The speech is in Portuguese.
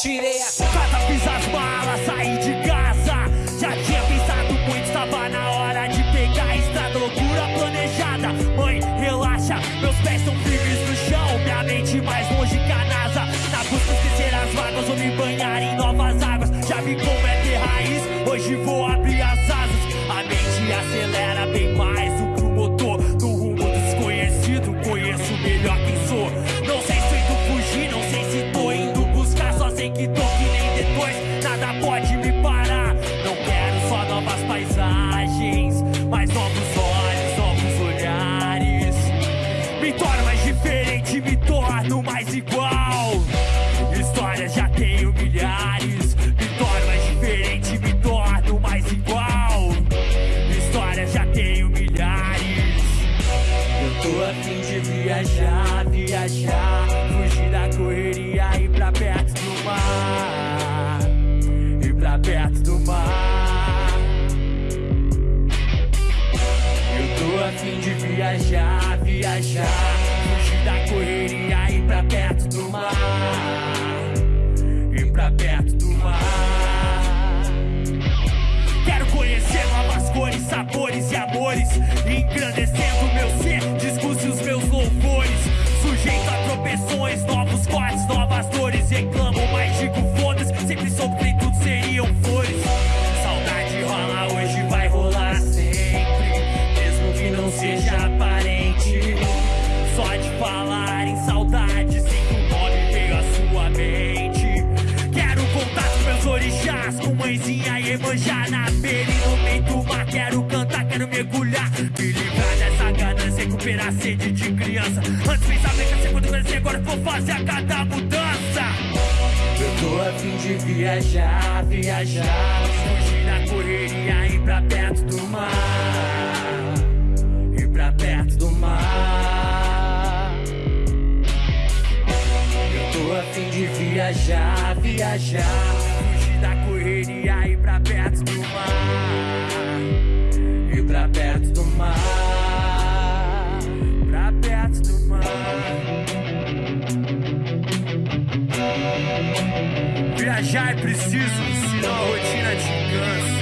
Tirei a casa, fiz as malas, saí de casa. Me torno mais diferente, me torno mais igual. Histórias já tenho milhares. Me torno mais diferente, me torno mais igual. Histórias já tenho milhares. Eu tô a fim de viajar, viajar. Fugir da correria e ir pra perto do mar. De viajar, viajar. Fugir da correria e ir pra perto do mar. Ir pra perto do mar. Quero conhecer novas cores, sabores e amores. Engrandecendo meu manjar na beira e no meio do mar. Quero cantar, quero mergulhar, me livrar dessa ganância, recuperar a sede de criança. Antes pensava que ser quando crescer, agora vou fazer a cada mudança. Eu tô a fim de viajar, viajar, fugir da correria ir pra perto do mar. Ir pra perto do mar. Eu tô a fim de viajar, viajar. Da correria e pra perto do mar. Ir pra perto do mar. Pra perto do mar. Viajar é preciso, senão a rotina te cansa.